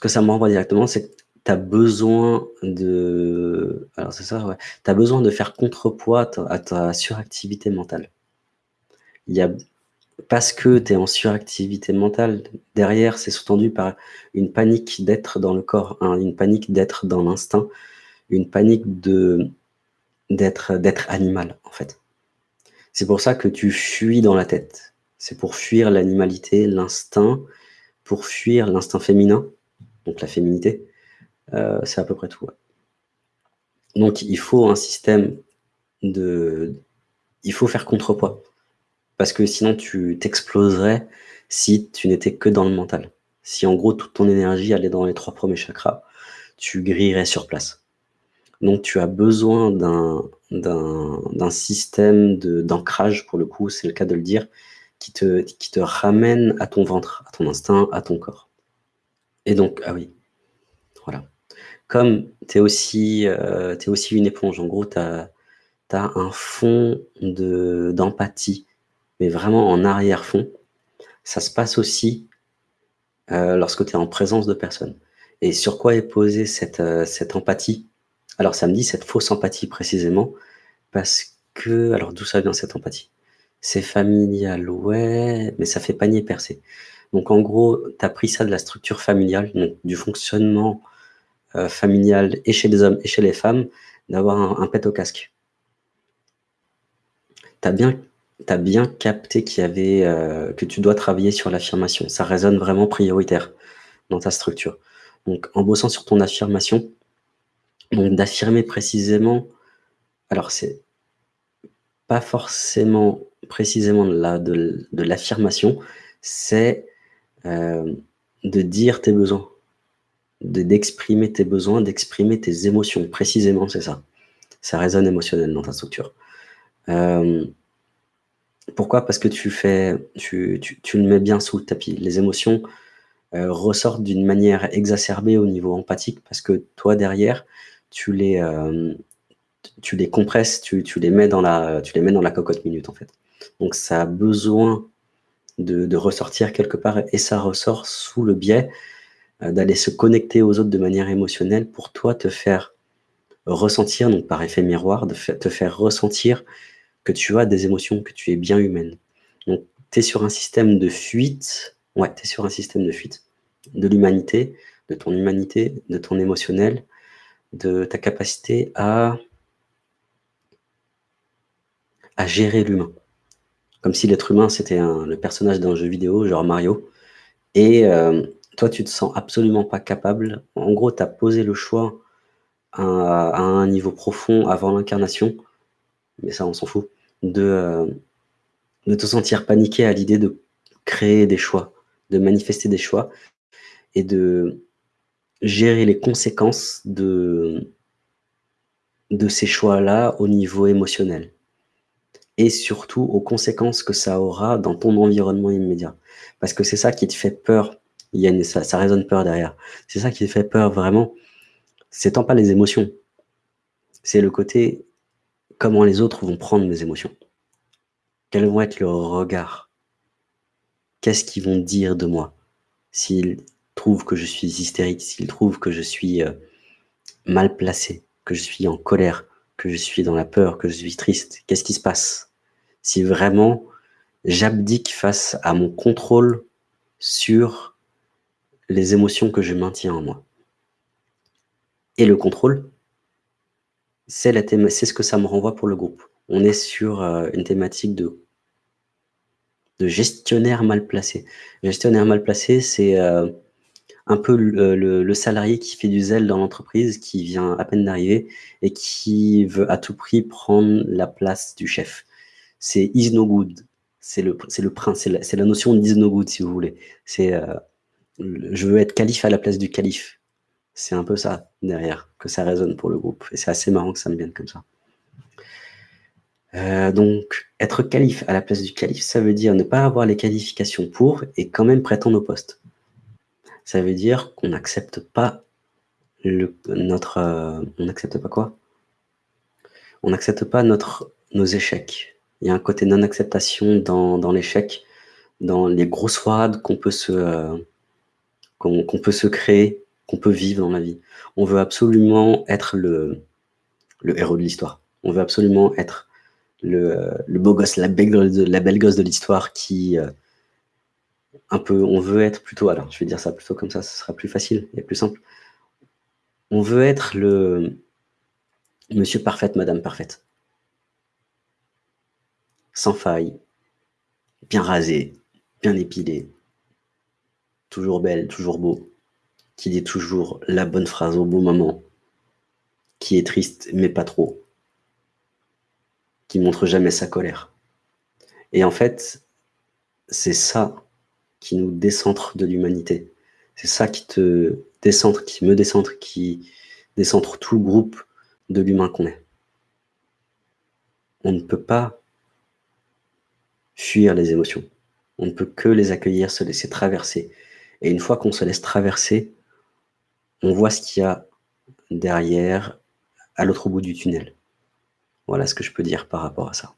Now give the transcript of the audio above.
que ça me renvoie directement, c'est que tu as besoin de... Alors c'est ça. Tu as besoin de faire contrepoids à ta suractivité mentale. Il y a... Parce que tu es en suractivité mentale, derrière, c'est sous-tendu par une panique d'être dans le corps, hein, une panique d'être dans l'instinct, une panique d'être animal, en fait. C'est pour ça que tu fuis dans la tête. C'est pour fuir l'animalité, l'instinct, pour fuir l'instinct féminin, donc la féminité. Euh, c'est à peu près tout. Donc il faut un système de... Il faut faire contrepoids. Parce que sinon tu t'exploserais si tu n'étais que dans le mental. Si en gros toute ton énergie allait dans les trois premiers chakras, tu grillerais sur place. Donc tu as besoin d'un système d'ancrage, pour le coup, c'est le cas de le dire, qui te, qui te ramène à ton ventre, à ton instinct, à ton corps. Et donc, ah oui, voilà. Comme tu es, aussi, euh, aussi une éponge, en gros, tu as, as, un fond d'empathie, mais vraiment en arrière-fond. Ça se passe aussi euh, lorsque tu es en présence de personnes. Et sur quoi est posée cette, euh, cette empathie? Alors, ça me dit cette fausse empathie précisément, parce que... Alors, d'où ça vient cette empathie? C'est familial, ouais, mais ça fait panier percé. Donc en gros, tu as pris ça de la structure familiale, du fonctionnement euh, familial et chez les hommes et chez les femmes, d'avoir un, pet au casque. Tu as bien, capté qu'il y avait, euh, que tu dois travailler sur l'affirmation. Ça résonne vraiment prioritaire dans ta structure. Donc en bossant sur ton affirmation, d'affirmer précisément, alors c'est pas forcément précisément de l'affirmation, c'est euh, de dire tes besoins, d'exprimer tes besoins, d'exprimer tes émotions. Précisément, c'est ça. Ça résonne émotionnel dans ta structure. Euh, pourquoi? Parce que tu, fais, tu, tu, le mets bien sous le tapis. Les émotions euh, ressortent d'une manière exacerbée au niveau empathique parce que toi, derrière, tu les, tu les compresses, tu, tu, les mets dans la, tu les mets dans la cocotte minute, en fait. Donc ça a besoin de, ressortir quelque part et ça ressort sous le biais euh, d'aller se connecter aux autres de manière émotionnelle pour toi te faire ressentir, donc par effet miroir, de te faire ressentir que tu as des émotions, que tu es bien humaine. Donc tu es sur un système de fuite, ouais, tu es sur un système de fuite de l'humanité, de ton humanité, de ton émotionnel, de ta capacité à, à gérer l'humain comme si l'être humain, c'était le personnage d'un jeu vidéo, genre Mario. Et euh, toi, tu te sens absolument pas capable. En gros, tu as posé le choix à, un niveau profond avant l'incarnation, mais ça, on s'en fout, de, euh, de te sentir paniqué à l'idée de créer des choix, de manifester des choix et de gérer les conséquences de, de ces choix-là au niveau émotionnel et surtout aux conséquences que ça aura dans ton environnement immédiat. Parce que c'est ça qui te fait peur, il y a ça, ça résonne peur derrière, c'est ça qui te fait peur vraiment, c'est tant pas les émotions, c'est le côté comment les autres vont prendre mes émotions. Quels vont être leurs regards. Qu'est-ce qu'ils vont dire de moi? S'ils trouvent que je suis hystérique, s'ils trouvent que je suis euh, mal placé, que je suis en colère, que je suis dans la peur, que je suis triste, qu'est-ce qui se passe? Si vraiment j'abdique face à mon contrôle sur les émotions que je maintiens en moi. Et le contrôle, c'est ce que ça me renvoie pour le groupe. On est sur euh, une thématique de, de gestionnaire mal placé. Gestionnaire mal placé, c'est euh, un peu le, le, salarié qui fait du zèle dans l'entreprise, qui vient à peine d'arriver et qui veut à tout prix prendre la place du chef c'est is no good. C'est le, le c'est la, notion d'is no good, si vous voulez. C'est euh, je veux être calife à la place du calife. C'est un peu ça derrière, que ça résonne pour le groupe. Et c'est assez marrant que ça me vienne comme ça. Euh, donc, être calife à la place du calife, ça veut dire ne pas avoir les qualifications pour et quand même prétendre au poste. Ça veut dire qu'on n'accepte pas notre... Euh, on n'accepte pas quoi? On n'accepte pas notre, nos échecs. Il y a un côté non-acceptation dans, l'échec, dans les grosses froides qu'on peut, se, euh, peut se créer qu'on peut vivre dans la vie. On veut absolument être le le héros de l'histoire. On veut absolument être le le beau gosse, la belle gosse de l'histoire qui, heu un peu on veut être plutôt alors je vais dire ça plutôt comme ça, ce sera plus facile et plus simple. On veut être le monsieur parfaite, madame parfaite. Sans faille, bien rasé, bien épilé, toujours belle, toujours beau, qui dit toujours la bonne phrase au bon moment, qui est triste mais pas trop, qui montre jamais sa colère et en fait, c'est ça qui nous décentre de l'humanité. C'est ça qui te décentre, qui me décentre, qui décentre tout le groupe de l'humain qu'on est. On ne peut pas fuir les émotions. On ne peut que les accueillir, se laisser traverser et une fois qu'on se laisse traverser, on voit ce qu'il y a derrière, à l'autre bout du tunnel. Voilà ce que je peux dire par rapport à ça.